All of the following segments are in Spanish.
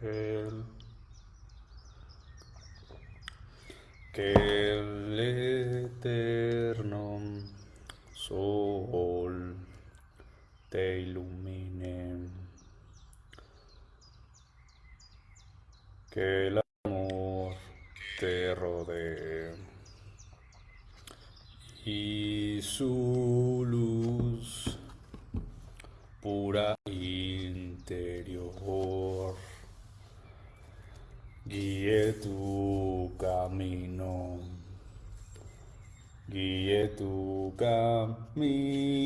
que el eterno sol te ilumine, que el amor te rodee. Y su luz pura interior guíe tu camino, guíe tu camino,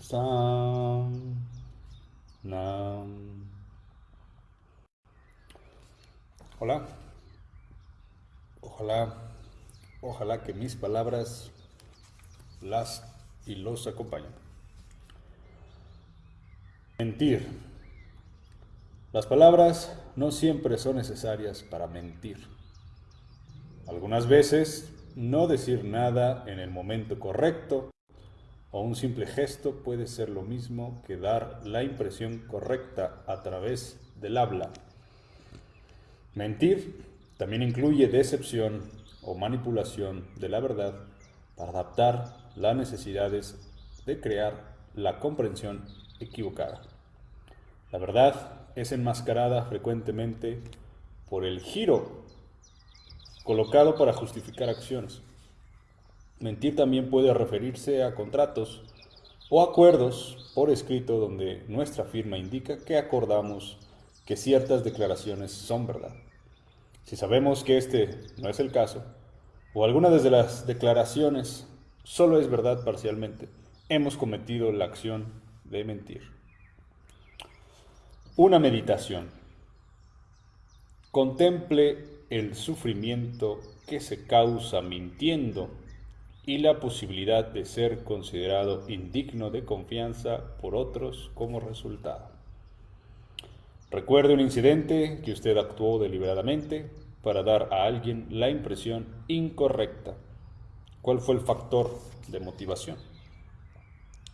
Sam, Nam. Hola, ojalá, ojalá que mis palabras las y los acompañen. Mentir. Las palabras no siempre son necesarias para mentir. Algunas veces no decir nada en el momento correcto o un simple gesto puede ser lo mismo que dar la impresión correcta a través del habla. Mentir también incluye decepción o manipulación de la verdad para adaptar las necesidades de crear la comprensión equivocada. La verdad es enmascarada frecuentemente por el giro colocado para justificar acciones. Mentir también puede referirse a contratos o acuerdos por escrito donde nuestra firma indica que acordamos que ciertas declaraciones son verdad. Si sabemos que este no es el caso, o alguna de las declaraciones solo es verdad parcialmente, hemos cometido la acción de mentir. Una meditación. Contemple el sufrimiento que se causa mintiendo y la posibilidad de ser considerado indigno de confianza por otros como resultado. Recuerde un incidente que usted actuó deliberadamente para dar a alguien la impresión incorrecta. ¿Cuál fue el factor de motivación?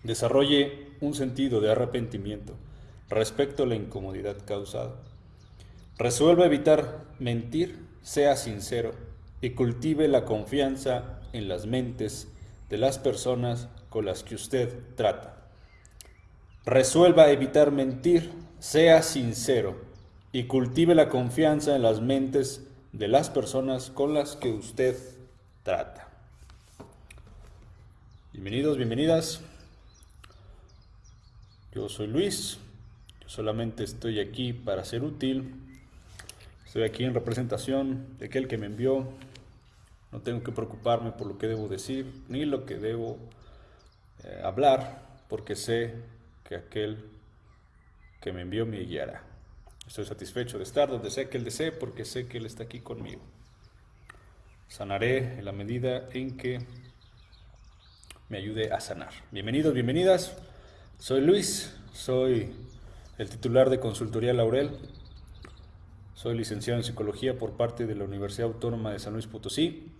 Desarrolle un sentido de arrepentimiento respecto a la incomodidad causada. Resuelva evitar mentir, sea sincero y cultive la confianza en las mentes de las personas con las que usted trata. Resuelva evitar mentir, sea sincero y cultive la confianza en las mentes de las personas con las que usted trata. Bienvenidos, bienvenidas. Yo soy Luis, solamente estoy aquí para ser útil. Estoy aquí en representación de aquel que me envió. No tengo que preocuparme por lo que debo decir ni lo que debo eh, hablar, porque sé que aquel que me envió me guiará. Estoy satisfecho de estar donde sea que Él desee, porque sé que Él está aquí conmigo. Sanaré en la medida en que me ayude a sanar. Bienvenidos, bienvenidas. Soy Luis, soy el titular de Consultoría Laurel. Soy licenciado en Psicología por parte de la Universidad Autónoma de San Luis Potosí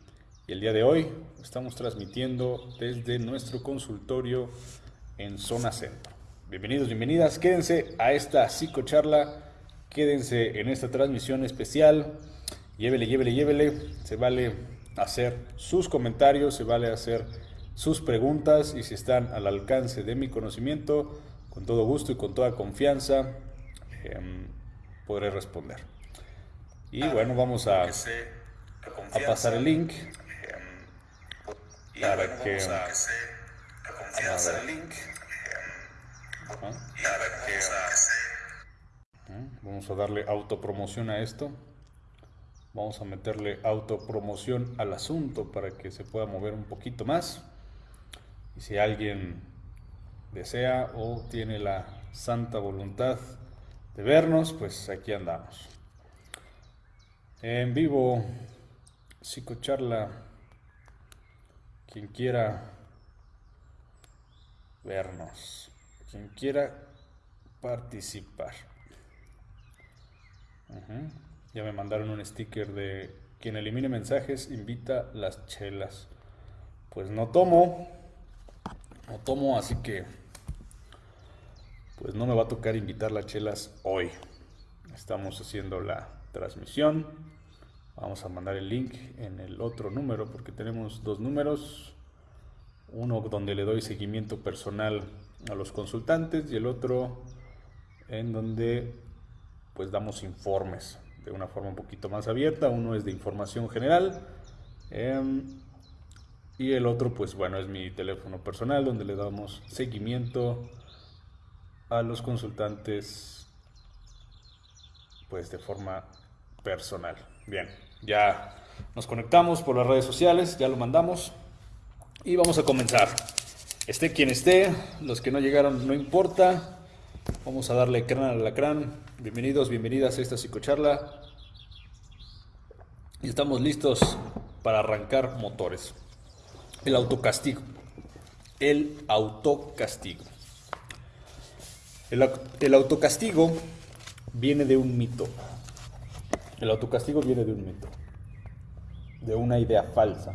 y el día de hoy estamos transmitiendo desde nuestro consultorio en Zona Centro. Bienvenidos, bienvenidas, quédense a esta psicocharla, quédense en esta transmisión especial, llévele, llévele, llévele, se vale hacer sus comentarios, se vale hacer sus preguntas y si están al alcance de mi conocimiento, con todo gusto y con toda confianza em, podré responder. Y bueno, vamos a, a pasar el link para que... Vamos a darle autopromoción a esto. Vamos a meterle autopromoción al asunto para que se pueda mover un poquito más. Y si alguien desea o tiene la santa voluntad de vernos, pues aquí andamos. En vivo, psicocharla, quien quiera vernos, quien quiera participar. Ya me mandaron un sticker de quien elimine mensajes invita las chelas. Pues no tomo, no tomo, así que pues no me va a tocar invitar las chelas hoy. Estamos haciendo la transmisión. Vamos a mandar el link en el otro número porque tenemos dos números. Uno donde le doy seguimiento personal a los consultantes y el otro en donde pues damos informes de una forma un poquito más abierta. Uno es de información general em, y el otro pues bueno es mi teléfono personal donde le damos seguimiento a los consultantes pues de forma personal. Bien, ya nos conectamos por las redes sociales, ya lo mandamos y vamos a comenzar. Esté quien esté, los que no llegaron no importa. Vamos a darle crán al lacrán. Bienvenidos, bienvenidas a esta psicocharla. Y estamos listos para arrancar motores. El autocastigo. El autocastigo. El, el autocastigo viene de un mito. El autocastigo viene de un mito. De una idea falsa.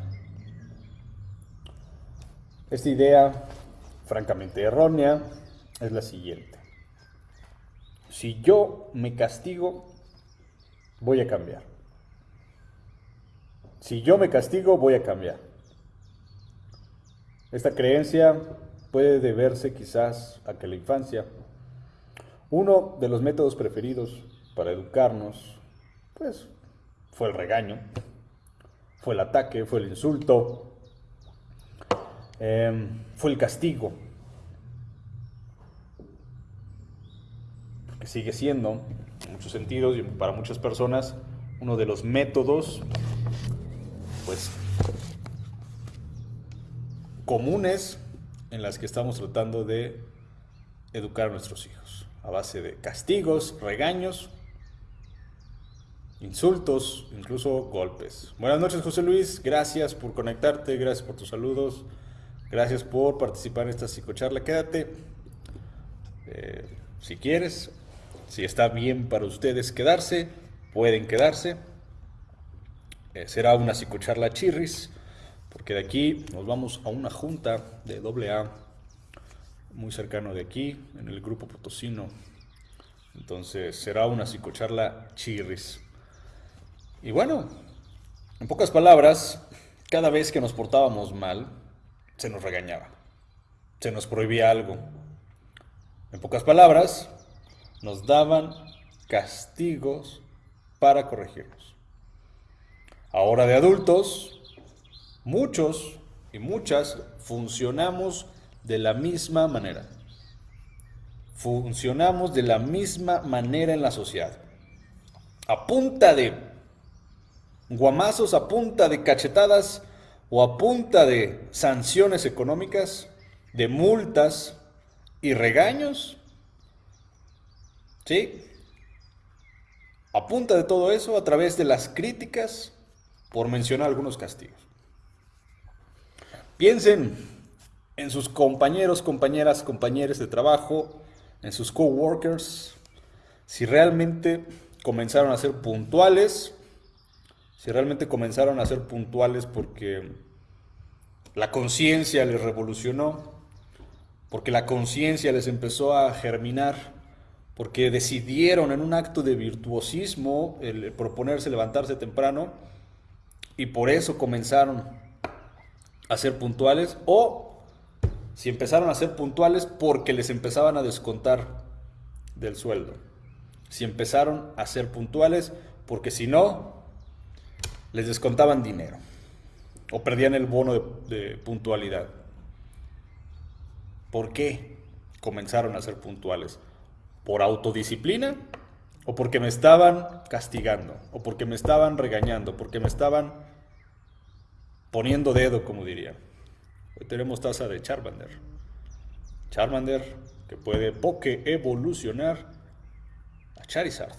Esta idea, francamente errónea, es la siguiente. Si yo me castigo, voy a cambiar. Si yo me castigo, voy a cambiar. Esta creencia puede deberse quizás a que la infancia, uno de los métodos preferidos para educarnos, pues fue el regaño, fue el ataque, fue el insulto, Em, fue el castigo. Que sigue siendo, en muchos sentidos y para muchas personas, uno de los métodos, pues, comunes en las que estamos tratando de educar a nuestros hijos, a base de castigos, regaños, insultos, incluso golpes. Buenas noches, José Luis, gracias por conectarte, gracias por tus saludos. Gracias por participar en esta psicocharla. Quédate eh, si quieres, si está bien para ustedes quedarse, pueden quedarse. Eh, será una psicocharla chirris, porque de aquí nos vamos a una junta de AA muy cercano de aquí, en el grupo Potosino. Entonces será una psicocharla chirris. Y bueno, en pocas palabras, cada vez que nos portábamos mal, se nos regañaba, se nos prohibía algo. En pocas palabras, nos daban castigos para corregirnos. Ahora de adultos, muchos y muchas funcionamos de la misma manera. Funcionamos de la misma manera en la sociedad. A punta de guamazos, a punta de cachetadas, o a punta de sanciones económicas, de multas y regaños, ¿sí? A punta de todo eso, a través de las críticas, por mencionar algunos castigos. Piensen en sus compañeros, compañeras, compañeros de trabajo, en sus coworkers, si realmente comenzaron a ser puntuales si realmente comenzaron a ser puntuales porque la conciencia les revolucionó, porque la conciencia les empezó a germinar, porque decidieron en un acto de virtuosismo el proponerse levantarse temprano y por eso comenzaron a ser puntuales o si empezaron a ser puntuales porque les empezaban a descontar del sueldo. Si empezaron a ser puntuales porque si no, les descontaban dinero o perdían el bono de, puntualidad. ¿Por qué comenzaron a ser puntuales? ¿Por autodisciplina? ¿O porque me estaban castigando? ¿O porque me estaban regañando? ¿Porque me estaban poniendo dedo, como diría? Tenemos taza de Charmander. Charmander que puede poke evolucionar a Charizard.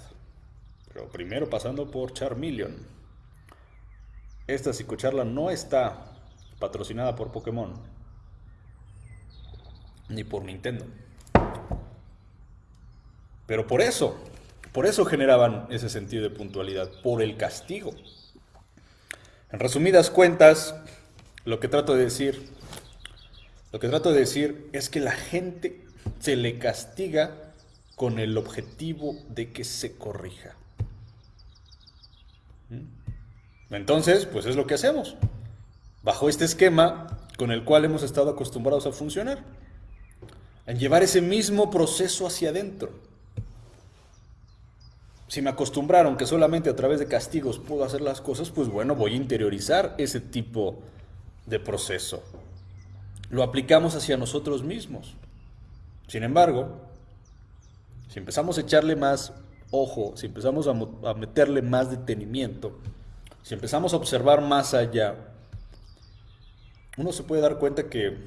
Pero primero pasando por Charmeleon. Esta psicocharla no está patrocinada por Pokémon ni por Nintendo. Pero por eso, por eso generaban ese sentido de puntualidad, por el castigo. En resumidas cuentas, lo que trato de decir, lo que trato de decir es que la gente se le castiga con el objetivo de que se corrija. ¿Mm? Entonces, pues es lo que hacemos. Bajo este esquema con el cual hemos estado acostumbrados a funcionar. En llevar ese mismo proceso hacia adentro. Si me acostumbraron que solamente a través de castigos puedo hacer las cosas, pues bueno, voy a interiorizar ese tipo de proceso. Lo aplicamos hacia nosotros mismos. Sin embargo, si empezamos a echarle más ojo, si empezamos a, meterle más detenimiento, si empezamos a observar más allá, uno se puede dar cuenta que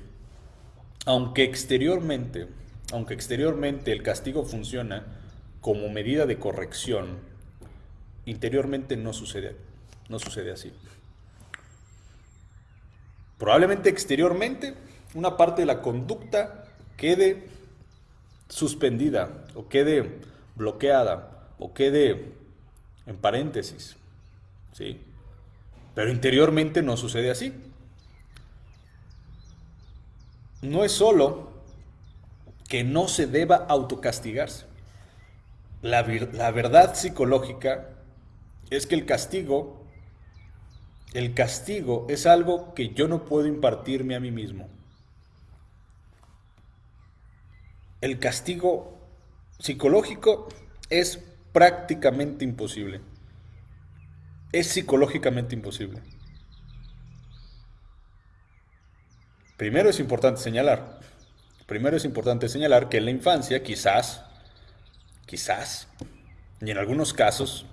aunque exteriormente, aunque exteriormente el castigo funciona como medida de corrección, interiormente no sucede, no sucede así. Probablemente exteriormente una parte de la conducta quede suspendida o quede bloqueada o quede en paréntesis. ¿sí? Pero interiormente no sucede así. No es solo que no se deba autocastigarse. La, la verdad psicológica es que el castigo, el castigo es algo que yo no puedo impartirme a mí mismo. El castigo psicológico es prácticamente imposible. Es psicológicamente imposible. Primero es importante señalar, primero es importante señalar que en la infancia quizás, quizás, y en algunos casos,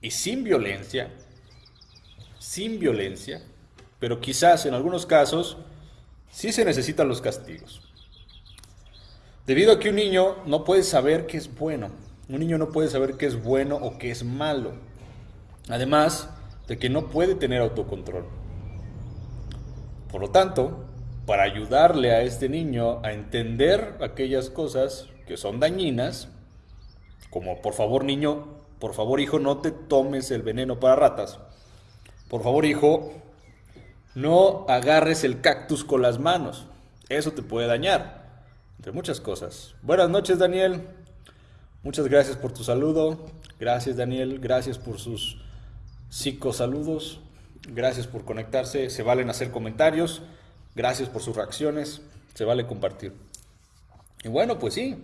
y sin violencia, sin violencia, pero quizás en algunos casos sí se necesitan los castigos. Debido a que un niño no puede saber qué es bueno. Un niño no puede saber qué es bueno o qué es malo. Además de que no puede tener autocontrol. Por lo tanto, para ayudarle a este niño a entender aquellas cosas que son dañinas, como por favor niño, por favor hijo, no te tomes el veneno para ratas. Por favor hijo, no agarres el cactus con las manos. Eso te puede dañar entre muchas cosas. Buenas noches, Daniel. Muchas gracias por tu saludo. Gracias, Daniel. Gracias por sus psicosaludos. Gracias por conectarse. Se valen hacer comentarios. Gracias por sus reacciones. Se vale compartir. Y bueno, pues sí.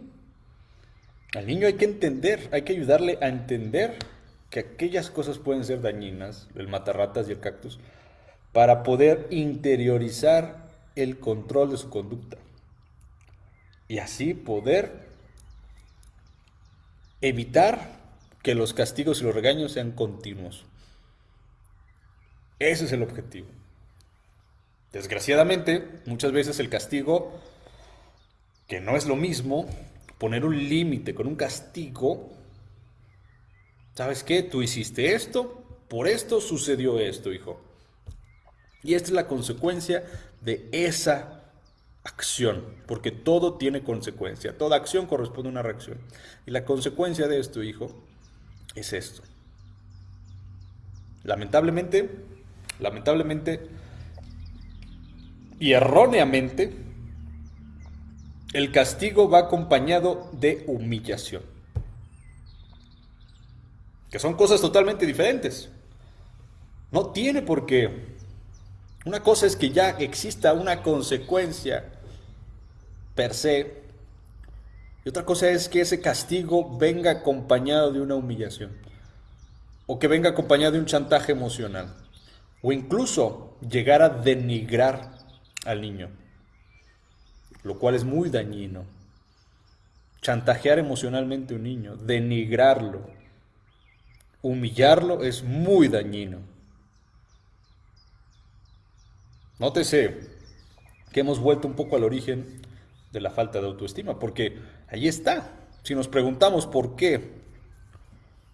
Al niño hay que entender, hay que ayudarle a entender que aquellas cosas pueden ser dañinas, el matarratas y el cactus, para poder interiorizar el control de su conducta y así poder evitar que los castigos y los regaños sean continuos. Ese es el objetivo. Desgraciadamente, muchas veces el castigo, que no es lo mismo, poner un límite con un castigo, ¿sabes qué? Tú hiciste esto, por esto sucedió esto, hijo. Y esta es la consecuencia de esa acción, porque todo tiene consecuencia, toda acción corresponde a una reacción. Y la consecuencia de esto, hijo, es esto. Lamentablemente, lamentablemente y erróneamente, el castigo va acompañado de humillación, que son cosas totalmente diferentes. No tiene por qué una cosa es que ya exista una consecuencia per se, y otra cosa es que ese castigo venga acompañado de una humillación, o que venga acompañado de un chantaje emocional, o incluso llegar a denigrar al niño, lo cual es muy dañino. Chantajear emocionalmente a un niño, denigrarlo, humillarlo es muy dañino. Nótese que hemos vuelto un poco al origen de la falta de autoestima, porque ahí está. Si nos preguntamos por qué,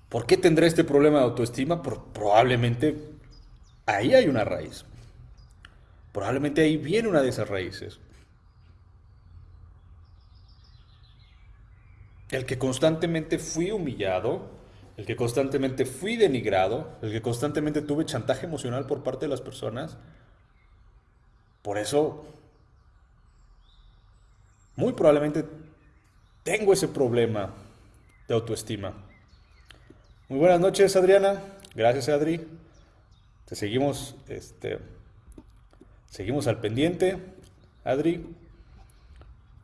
¿por qué tendré este problema de autoestima? probablemente ahí hay una raíz. Probablemente ahí viene una de esas raíces. El que constantemente fui humillado, el que constantemente fui denigrado, el que constantemente tuve chantaje emocional por parte de las personas, por eso muy probablemente tengo ese problema de autoestima. Muy buenas noches, Adriana. Gracias, Adri. Te seguimos, este, seguimos al pendiente. Adri,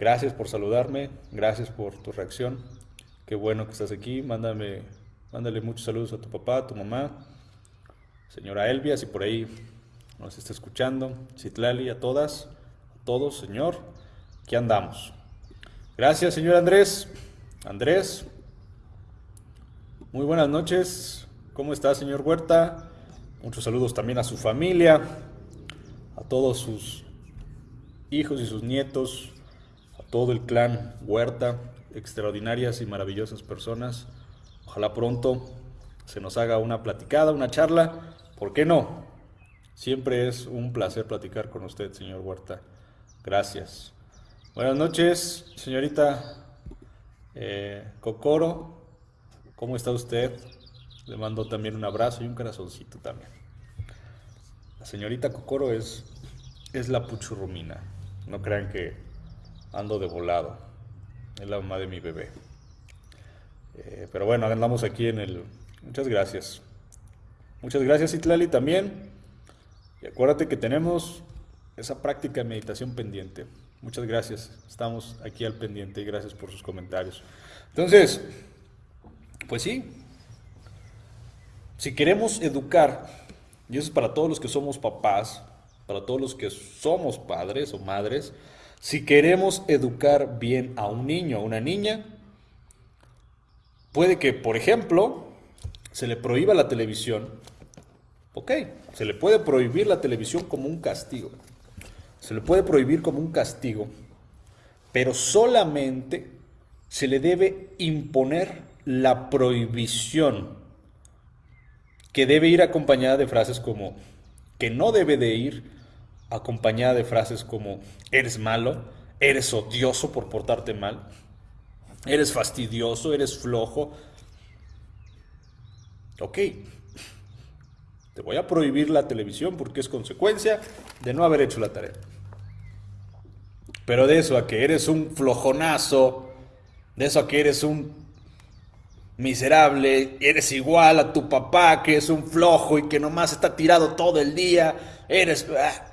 gracias por saludarme, gracias por tu reacción. Qué bueno que estás aquí. Mándame, mándale muchos saludos a tu papá, a tu mamá, señora Elvia, si por ahí nos está escuchando, Citlali, a todas, a todos, señor, aquí andamos. Gracias, señor Andrés. Andrés, muy buenas noches. ¿Cómo está, señor Huerta? Muchos saludos también a su familia, a todos sus hijos y sus nietos, a todo el clan Huerta, extraordinarias y maravillosas personas. Ojalá pronto se nos haga una platicada, una charla. ¿Por qué no? Siempre es un placer platicar con usted, señor Huerta. Gracias. Buenas noches, señorita eh, Cocoro. ¿Cómo está usted? Le mando también un abrazo y un corazoncito también. La señorita Cocoro es, es la puchurrumina. No crean que ando de volado. Es la mamá de mi bebé. Eh, pero bueno, andamos aquí en el... Muchas gracias. Muchas gracias, Itlali, también. Y acuérdate que tenemos esa práctica de meditación pendiente. Muchas gracias. Estamos aquí al pendiente y gracias por sus comentarios. Entonces, pues sí, si queremos educar, y eso es para todos los que somos papás, para todos los que somos padres o madres, si queremos educar bien a un niño o una niña, puede que, por ejemplo, se le prohíba la televisión Ok, se le puede prohibir la televisión como un castigo. Se le puede prohibir como un castigo, pero solamente se le debe imponer la prohibición, que debe ir acompañada de frases como, que no debe de ir acompañada de frases como, eres malo, eres odioso por portarte mal, eres fastidioso, eres flojo. Ok, te voy a prohibir la televisión porque es consecuencia de no haber hecho la tarea. Pero de eso a que eres un flojonazo, de eso a que eres un miserable, eres igual a tu papá que es un flojo y que nomás está tirado todo el día, eres... Ah.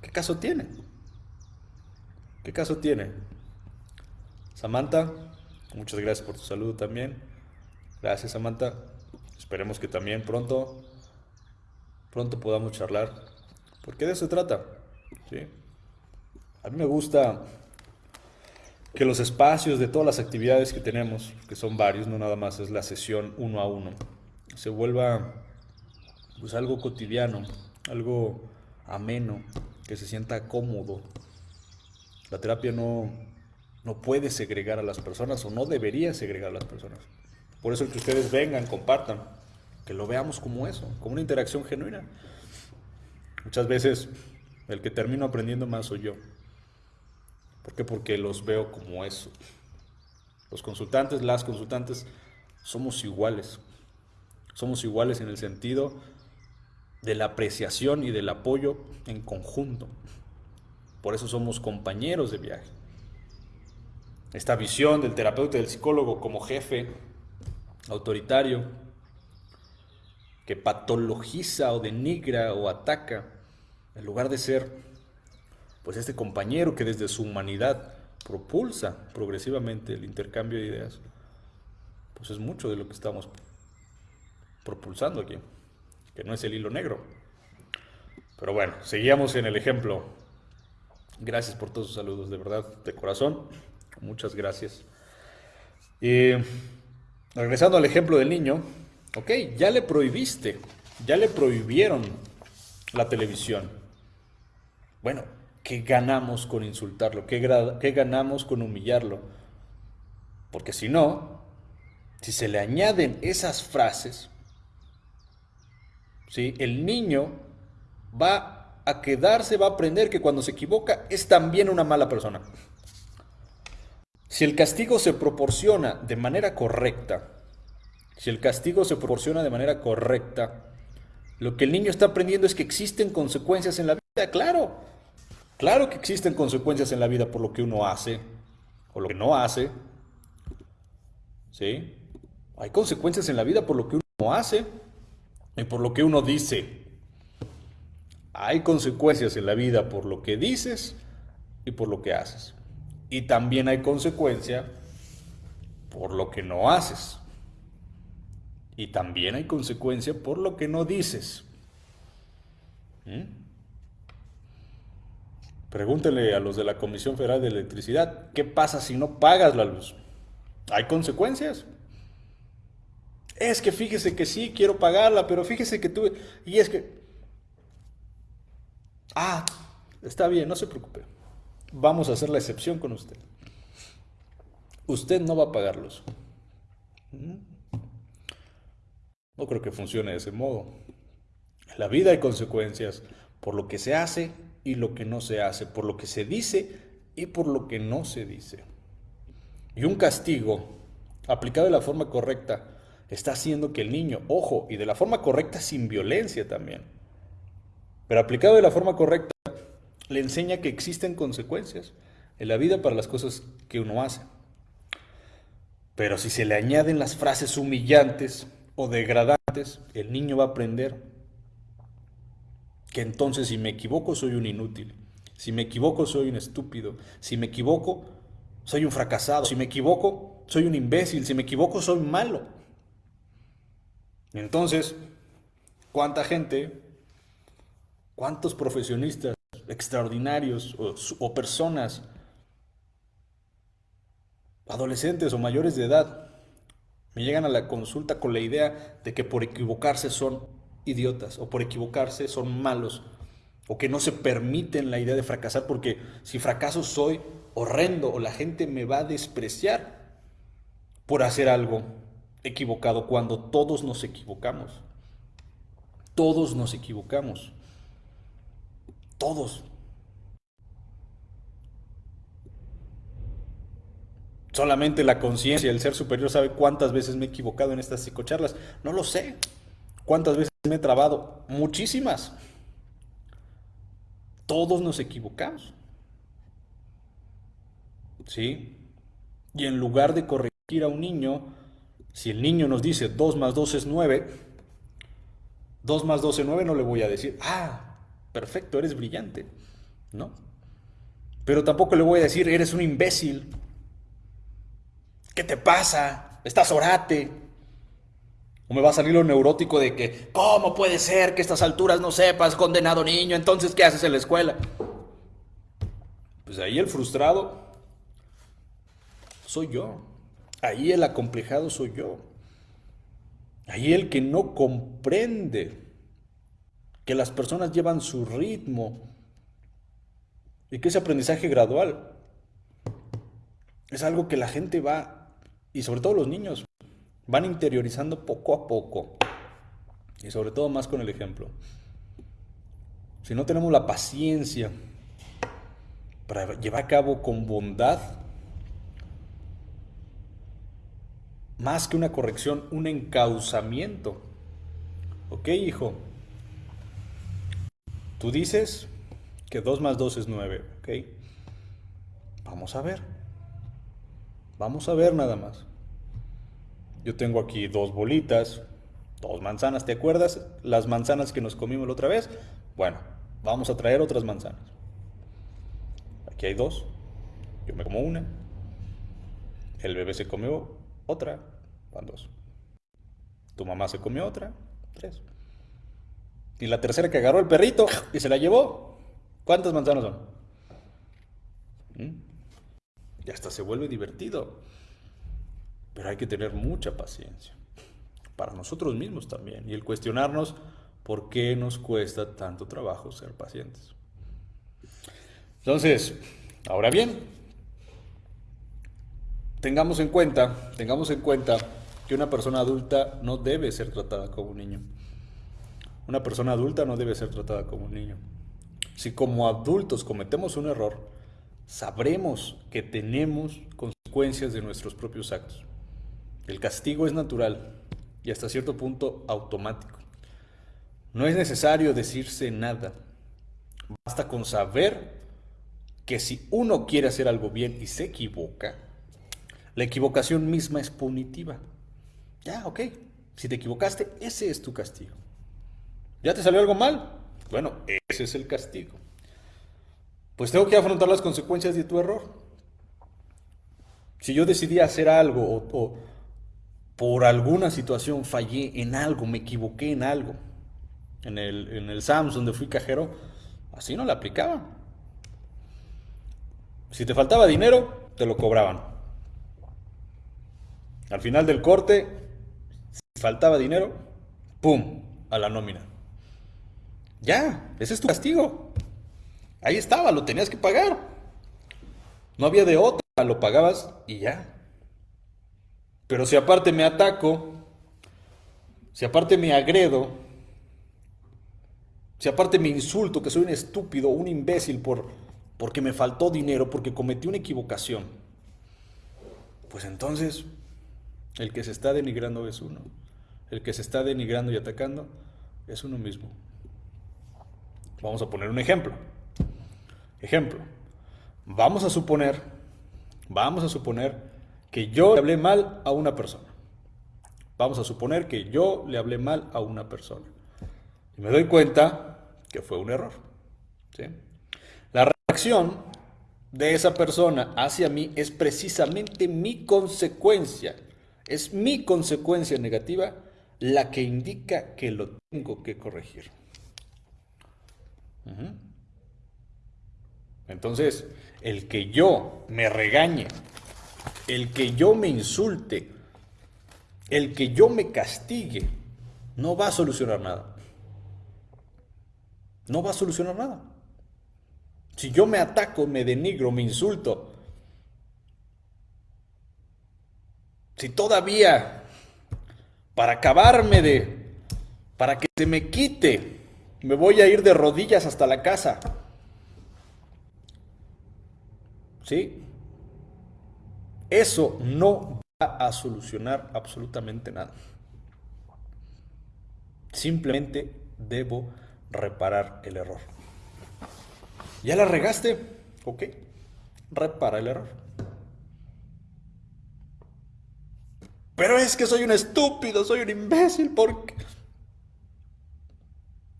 ¿Qué caso tiene? ¿Qué caso tiene? Samantha, muchas gracias por tu saludo también. Gracias, Samantha. Esperemos que también pronto, pronto podamos charlar, porque de eso se trata. ¿sí? A mí me gusta que los espacios de todas las actividades que tenemos, que son varios, no nada más es la sesión uno a uno, se vuelva pues algo cotidiano, algo ameno, que se sienta cómodo. La terapia no, no puede segregar a las personas o no debería segregar a las personas. Por eso el que ustedes vengan, compartan que lo veamos como eso, como una interacción genuina. Muchas veces el que termino aprendiendo más soy yo. ¿Por qué? Porque los veo como eso. Los consultantes, las consultantes, somos iguales. Somos iguales en el sentido de la apreciación y del apoyo en conjunto. Por eso somos compañeros de viaje. Esta visión del terapeuta y del psicólogo como jefe autoritario, que patologiza o denigra o ataca, en lugar de ser pues este compañero que desde su humanidad propulsa progresivamente el intercambio de ideas, pues es mucho de lo que estamos propulsando aquí, que no es el hilo negro. Pero bueno, seguíamos en el ejemplo. Gracias por todos sus saludos, de verdad, de corazón. Muchas gracias. Y regresando al ejemplo del niño, Ok, ya le prohibiste, ya le prohibieron la televisión. Bueno, ¿qué ganamos con insultarlo? ¿Qué, ganamos con humillarlo? Porque si no, si se le añaden esas frases, ¿sí? el niño va a quedarse, va a aprender que cuando se equivoca es también una mala persona. Si el castigo se proporciona de manera correcta, si el castigo se proporciona de manera correcta, lo que el niño está aprendiendo es que existen consecuencias en la vida, claro. Claro que existen consecuencias en la vida por lo que uno hace o lo que no hace. ¿Sí? Hay consecuencias en la vida por lo que uno hace y por lo que uno dice. Hay consecuencias en la vida por lo que dices y por lo que haces. Y también hay consecuencia por lo que no haces. Y también hay consecuencia por lo que no dices. ¿Mm? Pregúntele a los de la Comisión Federal de Electricidad, ¿qué pasa si no pagas la luz? ¿Hay consecuencias? Es que fíjese que sí, quiero pagarla, pero fíjese que tuve... Y es que... Ah, está bien, no se preocupe. Vamos a hacer la excepción con usted. Usted no va a pagarlos. ¿Mm? No creo que funcione de ese modo. En la vida hay consecuencias por lo que se hace y lo que no se hace, por lo que se dice y por lo que no se dice. Y un castigo aplicado de la forma correcta está haciendo que el niño, ojo, y de la forma correcta sin violencia también, pero aplicado de la forma correcta, le enseña que existen consecuencias en la vida para las cosas que uno hace. Pero si se le añaden las frases humillantes o degradantes, el niño va a aprender que entonces si me equivoco soy un inútil, si me equivoco soy un estúpido, si me equivoco soy un fracasado, si me equivoco soy un imbécil, si me equivoco soy malo. Entonces, ¿cuánta gente, cuántos profesionistas extraordinarios o, personas, adolescentes o mayores de edad, me llegan a la consulta con la idea de que por equivocarse son idiotas o por equivocarse son malos o que no se permiten la idea de fracasar porque si fracaso soy horrendo o la gente me va a despreciar por hacer algo equivocado cuando todos nos equivocamos. Todos nos equivocamos. Todos. Solamente la conciencia, el ser superior sabe cuántas veces me he equivocado en estas psicocharlas. No lo sé. ¿Cuántas veces me he trabado? Muchísimas. Todos nos equivocamos. ¿Sí? Y en lugar de corregir a un niño, si el niño nos dice 2 más 2 es 9, 2 más 2 es 9 no le voy a decir, ah, perfecto, eres brillante. ¿No? Pero tampoco le voy a decir, eres un imbécil. ¿Qué te pasa? Estás orate. Me va a salir lo neurótico de que, ¿cómo puede ser que a estas alturas no sepas, condenado niño? Entonces, ¿qué haces en la escuela? Pues ahí el frustrado soy yo. Ahí el acomplejado soy yo. Ahí el que no comprende que las personas llevan su ritmo y que ese aprendizaje gradual es algo que la gente va, y sobre todo los niños, van interiorizando poco a poco. Y sobre todo más con el ejemplo. Si no tenemos la paciencia para llevar a cabo con bondad, más que una corrección, un encauzamiento. ¿Ok, hijo? Tú dices que 2 más 2 es 9, ¿ok? Vamos a ver. Vamos a ver nada más. Yo tengo aquí dos bolitas, dos manzanas, ¿te acuerdas? Las manzanas que nos comimos la otra vez. Bueno, vamos a traer otras manzanas. Aquí hay dos. Yo me como una. El bebé se comió otra. Van dos. Tu mamá se comió otra. Tres. Y la tercera que agarró el perrito y se la llevó. ¿Cuántas manzanas son? ¿Mm? Y hasta se vuelve divertido. Pero hay que tener mucha paciencia. Para nosotros mismos también. Y el cuestionarnos por qué nos cuesta tanto trabajo ser pacientes. Entonces, ahora bien, tengamos en cuenta, tengamos en cuenta que una persona adulta no debe ser tratada como un niño. Una persona adulta no debe ser tratada como un niño. Si como adultos cometemos un error, sabremos que tenemos consecuencias de nuestros propios actos. El castigo es natural y hasta cierto punto automático. No es necesario decirse nada. Basta con saber que si uno quiere hacer algo bien y se equivoca, la equivocación misma es punitiva. Ya, ok. Si te equivocaste, ese es tu castigo. ¿Ya te salió algo mal? Bueno, ese es el castigo. Pues tengo que afrontar las consecuencias de tu error. Si yo decidí hacer algo o, por alguna situación fallé en algo, me equivoqué en algo, en el, en el Sams donde fui cajero, así no la aplicaba. Si te faltaba dinero, te lo cobraban. Al final del corte, si faltaba dinero, ¡pum! a la nómina. Ya, ese es tu castigo. Ahí estaba, lo tenías que pagar. No había de otra, lo pagabas y ya. Pero si aparte me ataco, si aparte me agredo, si aparte me insulto que soy un estúpido, un imbécil por porque me faltó dinero, porque cometí una equivocación, pues entonces el que se está denigrando es uno. El que se está denigrando y atacando es uno mismo. Vamos a poner un ejemplo. Ejemplo, vamos a suponer, vamos a suponer que yo le hablé mal a una persona. Vamos a suponer que yo le hablé mal a una persona. Y me doy cuenta que fue un error. La reacción de esa persona hacia mí es precisamente mi consecuencia. Es mi consecuencia negativa la que indica que lo tengo que corregir. Entonces, el que yo me regañe, el que yo me insulte, el que yo me castigue, no va a solucionar nada. No va a solucionar nada. Si yo me ataco, me denigro, me insulto, si todavía para acabarme de, para que se me quite, me voy a ir de rodillas hasta la casa, ¿Sí? Eso no va a solucionar absolutamente nada. Simplemente debo reparar el error. ¿Ya la regaste? Ok, repara el error. Pero es que soy un estúpido, soy un imbécil, porque...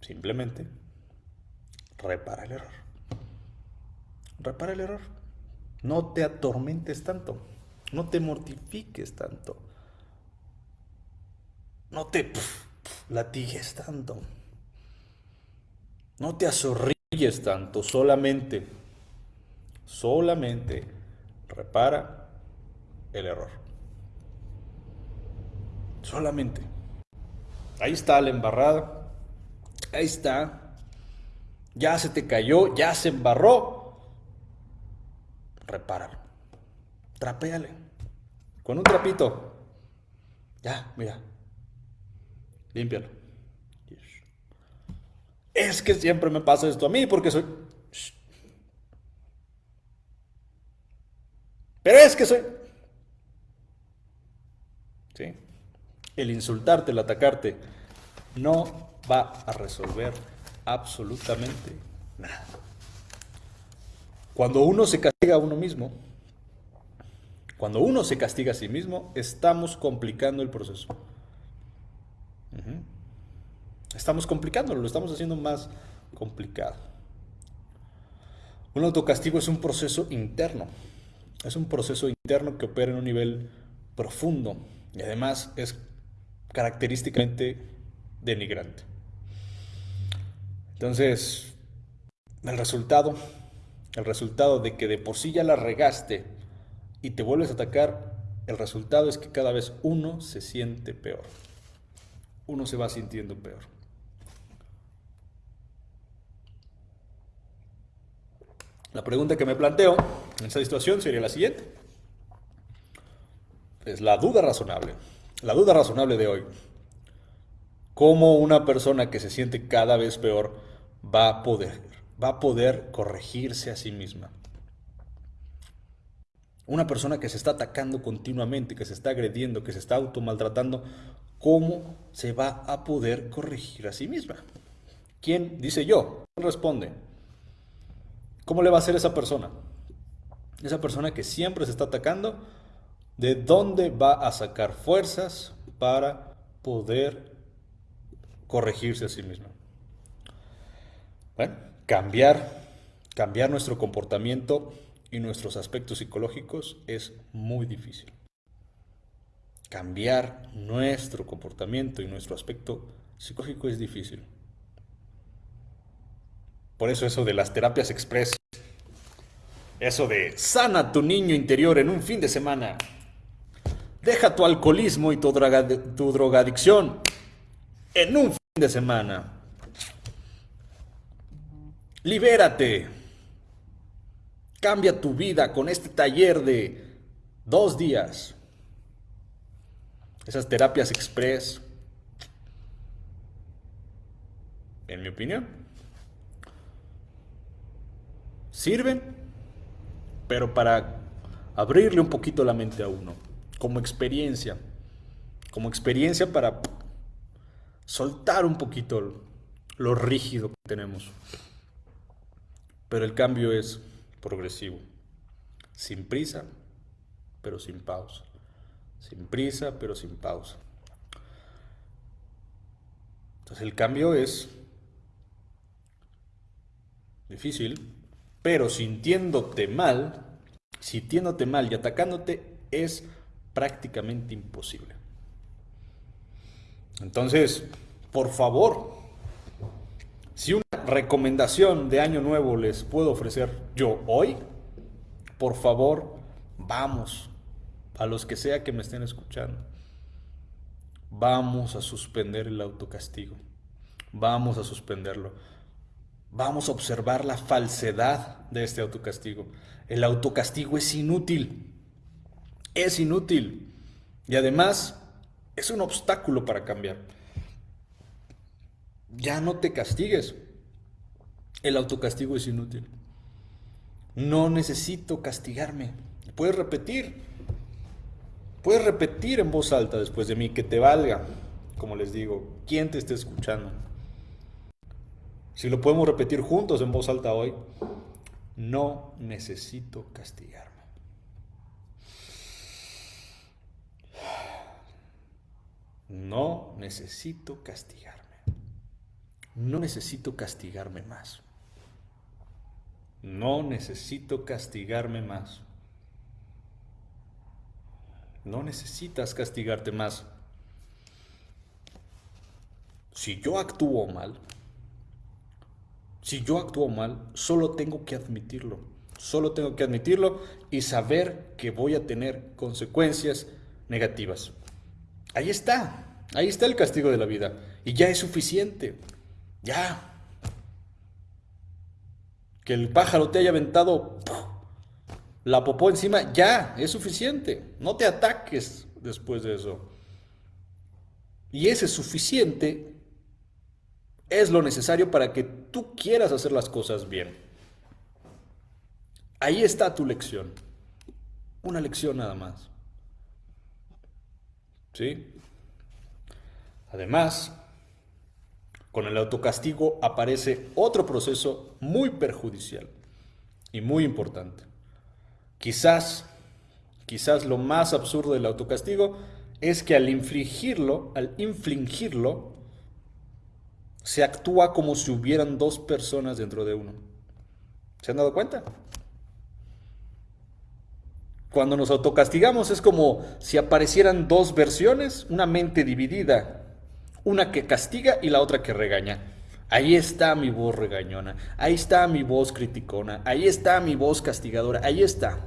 Simplemente repara el error. Repara el error. No te atormentes tanto. No te mortifiques tanto. No te latigues tanto. No te azorrilles tanto. Solamente, solamente repara el error. Solamente. Ahí está la embarrada. Ahí está. Ya se te cayó, ya se embarró repáralo. Trapéale. Con un trapito. Ya, mira. Límpialo. Es que siempre me pasa esto a mí porque soy... Pero es que soy... ¿Sí? El insultarte, el atacarte, no va a resolver absolutamente nada. Cuando uno se castiga a uno mismo, cuando uno se castiga a sí mismo, estamos complicando el proceso. Estamos complicándolo, lo estamos haciendo más complicado. Un autocastigo es un proceso interno. Es un proceso interno que opera en un nivel profundo y además es característicamente denigrante. Entonces, el resultado el resultado de que de por sí ya la regaste y te vuelves a atacar, el resultado es que cada vez uno se siente peor. Uno se va sintiendo peor. La pregunta que me planteo en esta situación sería la siguiente. Es la duda razonable. La duda razonable de hoy. ¿Cómo una persona que se siente cada vez peor va a poder va a poder corregirse a sí misma. Una persona que se está atacando continuamente, que se está agrediendo, que se está automaltratando, ¿cómo se va a poder corregir a sí misma? ¿Quién dice yo? ¿Quién responde? ¿Cómo le va a hacer esa persona? Esa persona que siempre se está atacando, ¿de dónde va a sacar fuerzas para poder corregirse a sí misma? Bueno, cambiar, cambiar nuestro comportamiento y nuestros aspectos psicológicos es muy difícil. Cambiar nuestro comportamiento y nuestro aspecto psicológico es difícil. Por eso eso de las terapias express, eso de sana tu niño interior en un fin de semana, deja tu alcoholismo y tu, tu drogadicción en un fin de semana. Libérate. Cambia tu vida con este taller de dos días. Esas terapias express, en mi opinión, sirven, pero para abrirle un poquito la mente a uno, como experiencia, como experiencia para soltar un poquito lo rígido que tenemos. Pero el cambio es progresivo, sin prisa, pero sin pausa, sin prisa, pero sin pausa. Entonces el cambio es difícil, pero sintiéndote mal, sintiéndote mal y atacándote es prácticamente imposible. Entonces, por favor, si una recomendación de año nuevo les puedo ofrecer yo hoy, por favor, vamos, a los que sea que me estén escuchando, vamos a suspender el autocastigo, vamos a suspenderlo vamos a observar la falsedad de este autocastigo. El autocastigo es inútil. Es inútil. Y además es un obstáculo para cambiar. Ya no te castigues. El autocastigo es inútil. No necesito castigarme. Puedes repetir. Puedes repetir en voz alta después de mí que te valga. Como les digo, ¿quién te está escuchando? Si lo podemos repetir juntos en voz alta hoy, no necesito castigarme. No necesito castigarme. No necesito castigarme más. No necesito castigarme más. No necesitas castigarte más. Si yo actúo mal, si yo actúo mal, solo tengo que admitirlo. Solo tengo que admitirlo y saber que voy a tener consecuencias negativas. Ahí está. Ahí está el castigo de la vida. Y ya es suficiente. Ya. Que el pájaro te haya aventado la popó encima, ya, es suficiente. No te ataques después de eso. Y ese suficiente es lo necesario para que tú quieras hacer las cosas bien. Ahí está tu lección. Una lección nada más. ¿Sí? Además, con el autocastigo aparece otro proceso muy perjudicial y muy importante. Quizás, quizás lo más absurdo del autocastigo es que al infligirlo, al infligirlo, se actúa como si hubieran dos personas dentro de uno. ¿Se han dado cuenta? Cuando nos autocastigamos es como si aparecieran dos versiones, una mente dividida, una que castiga y la otra que regaña. Ahí está mi voz regañona, ahí está mi voz criticona, ahí está mi voz castigadora, ahí está.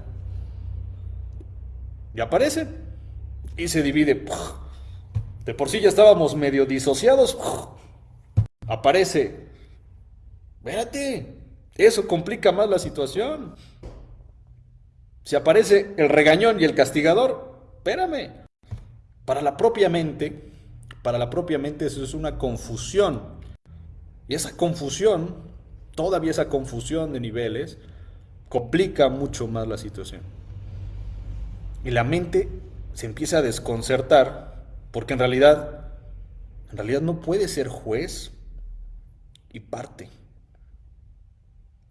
Y aparece y se divide. De por sí ya estábamos medio disociados aparece. Espérate, eso complica más la situación. Si aparece el regañón y el castigador, espérame. Para la propia mente, para la propia mente eso es una confusión. Y esa confusión, todavía esa confusión de niveles, complica mucho más la situación. Y la mente se empieza a desconcertar porque en realidad, en realidad no puede ser juez y parte.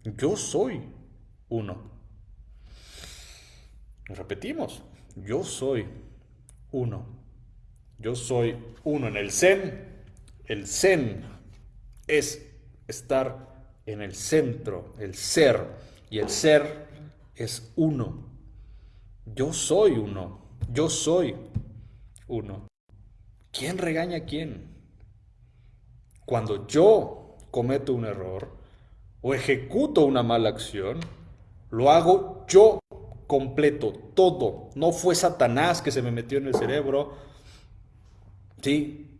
Yo soy uno. Repetimos, yo soy uno. Yo soy uno en el Zen. El Zen es estar en el centro, el ser. Y el ser es uno. Yo soy uno. Yo soy uno. ¿Quién regaña a quién? Cuando yo cometo un error o ejecuto una mala acción, lo hago yo completo, todo. No fue Satanás que se me metió en el cerebro. Sí.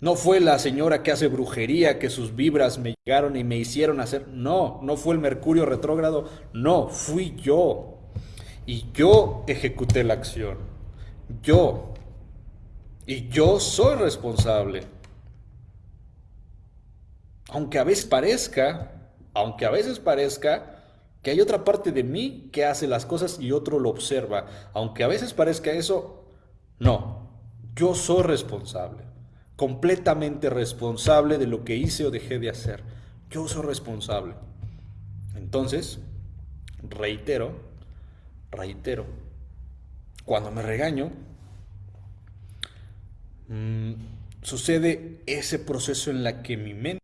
No fue la señora que hace brujería, que sus vibras me llegaron y me hicieron hacer. No, no fue el Mercurio retrógrado. No, fui yo. Y yo ejecuté la acción. Yo. Y yo soy responsable. Aunque a veces parezca, aunque a veces parezca que hay otra parte de mí que hace las cosas y otro lo observa. Aunque a veces parezca eso, no, yo soy responsable, completamente responsable de lo que hice o dejé de hacer. Yo soy responsable. Entonces, reitero, reitero, cuando me regaño, mm, sucede ese proceso en la que mi mente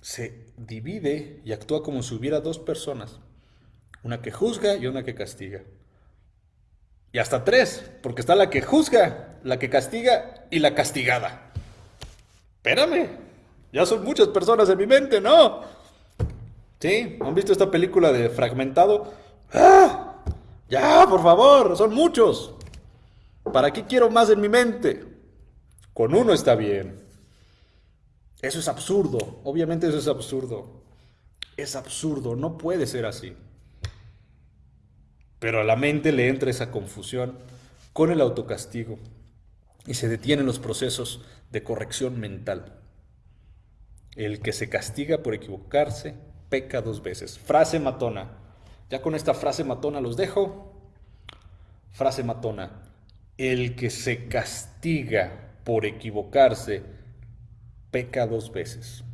se divide y actúa como si hubiera dos personas, una que juzga y una que castiga. Y hasta tres, porque está la que juzga, la que castiga y la castigada. Espérame, ya son muchas personas en mi mente, ¿no? ¿Sí? ¿Han visto esta película de Fragmentado? ¡Ah! Ya, por favor, son muchos. ¿Para qué quiero más en mi mente? Con uno está bien. Eso es absurdo, obviamente eso es absurdo. Es absurdo, no puede ser así. Pero a la mente le entra esa confusión con el autocastigo y se detienen los procesos de corrección mental. El que se castiga por equivocarse peca dos veces. Frase matona. Ya con esta frase matona los dejo. Frase matona. El que se castiga por equivocarse peca dos veces.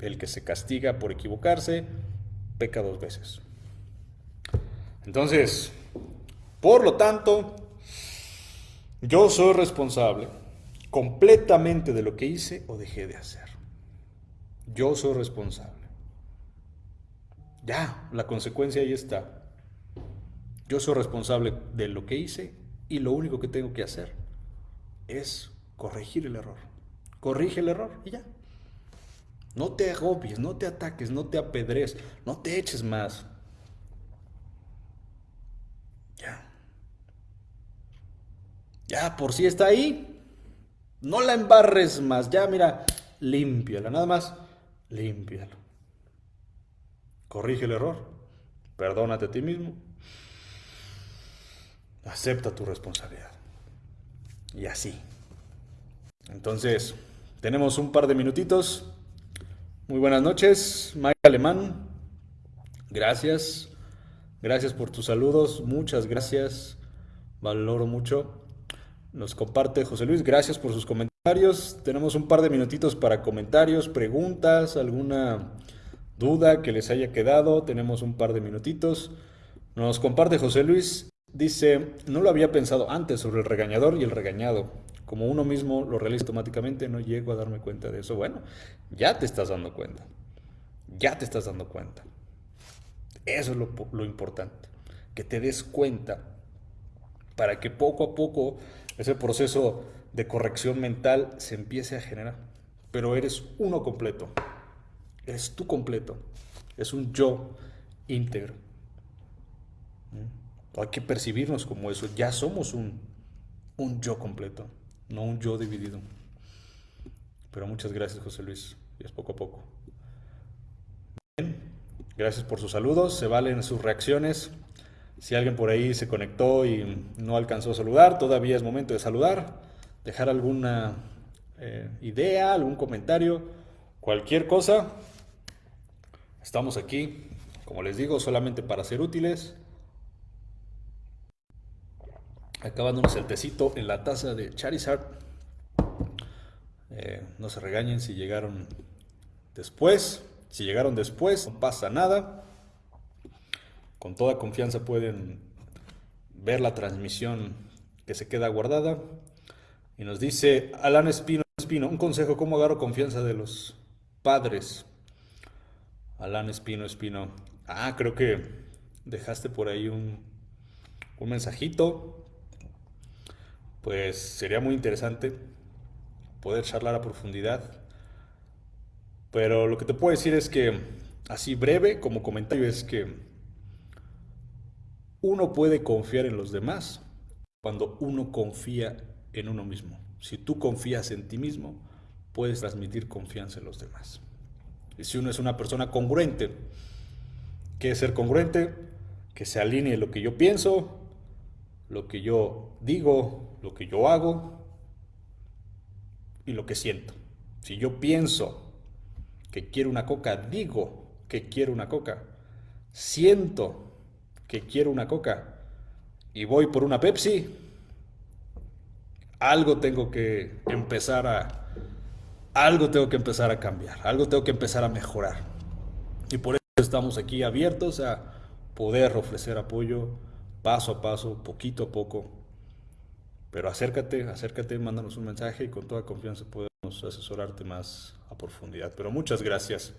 El que se castiga por equivocarse, peca dos veces. Entonces, por lo tanto, yo soy responsable completamente de lo que hice o dejé de hacer. Yo soy responsable. Ya, la consecuencia ahí está. Yo soy responsable de lo que hice y lo único que tengo que hacer es corregir el error corrige el error y ya. No te agobies, no te ataques, no te apedres, no te eches más. Ya. Ya, por si está ahí. No la embarres más. Ya, mira, límpiala. Nada más, límpialo. Corrige el error. Perdónate a ti mismo. Acepta tu responsabilidad. Y así. Entonces, tenemos un par de minutitos. Muy buenas noches, Mike Alemán. Gracias. Gracias por tus saludos. Muchas gracias. Valoro mucho. Nos comparte José Luis. Gracias por sus comentarios. Tenemos un par de minutitos para comentarios, preguntas, alguna duda que les haya quedado. Tenemos un par de minutitos. Nos comparte José Luis. Dice, no lo había pensado antes sobre el regañador y el regañado como uno mismo lo realiza automáticamente, no llego a darme cuenta de eso. Bueno, ya te estás dando cuenta. Ya te estás dando cuenta. Eso es lo, importante. Que te des cuenta para que poco a poco ese proceso de corrección mental se empiece a generar. Pero eres uno completo. Eres tú completo. Es un yo íntegro. ¿Mm? Hay que percibirnos como eso. Ya somos un, un yo completo no un yo dividido. Pero muchas gracias, José Luis. Y es poco a poco. Bien, gracias por sus saludos. Se valen sus reacciones. Si alguien por ahí se conectó y no alcanzó a saludar, todavía es momento de saludar, dejar alguna eh, idea, algún comentario, cualquier cosa. Estamos aquí, como les digo, solamente para ser útiles acabándonos el tecito en la taza de Charizard. Eh, no se regañen si llegaron después. Si llegaron después, no pasa nada. Con toda confianza pueden ver la transmisión que se queda guardada. Y nos dice Alan Espino, Espino, un consejo, ¿cómo agarro confianza de los padres? Alan Espino, Espino. Ah, creo que dejaste por ahí un, un mensajito. Pues sería muy interesante poder charlar a profundidad. Pero lo que te puedo decir es que, así breve como comentario, es que uno puede confiar en los demás cuando uno confía en uno mismo. Si tú confías en ti mismo, puedes transmitir confianza en los demás. Y si uno es una persona congruente, ¿qué es ser congruente? Que se alinee lo que yo pienso, lo que yo digo, lo que yo hago y lo que siento. Si yo pienso que quiero una coca, digo que quiero una coca. Siento quiero una coca y voy por una Pepsi, algo tengo que empezar a algo tengo que empezar a cambiar, algo tengo que empezar a mejorar. Y por eso estamos aquí abiertos a poder ofrecer apoyo paso a paso, poquito a poco. Pero acércate, acércate, mándanos un mensaje y con toda confianza podemos asesorarte más a profundidad. Pero muchas gracias.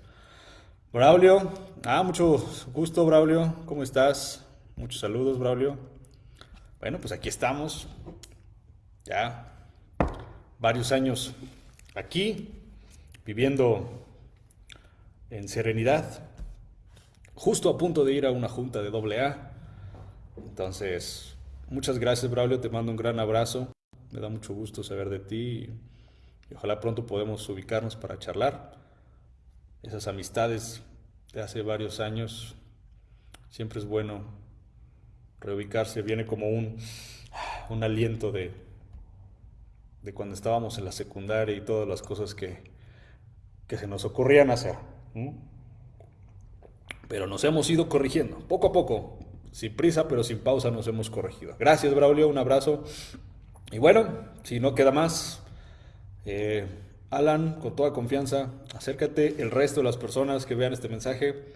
Braulio, ah, mucho gusto, Braulio. ¿Cómo estás? Muchos saludos, Braulio. Bueno, pues aquí estamos. Ya varios años aquí, viviendo en serenidad, justo a punto de ir a una junta de doble A. Entonces, muchas gracias, Braulio. Te mando un gran abrazo. Me da mucho gusto saber de ti y ojalá pronto podamos ubicarnos para charlar. Esas amistades de hace varios años, siempre es bueno reubicarse, viene como un, un aliento de, de cuando estábamos en la secundaria y todas las cosas que, que se nos ocurrían hacer. Pero nos hemos ido corrigiendo, poco a poco, sin prisa, pero sin pausa nos hemos corregido. Gracias, Braulio, un abrazo. Y bueno, si no queda más, eh, Alan, con toda confianza, acércate. El resto de las personas que vean este mensaje,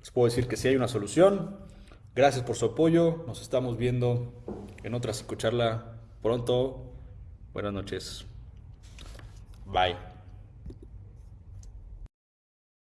les puedo decir que si hay una solución. Gracias por su apoyo. Nos estamos viendo en otra psicocharla pronto. Buenas noches. Bye.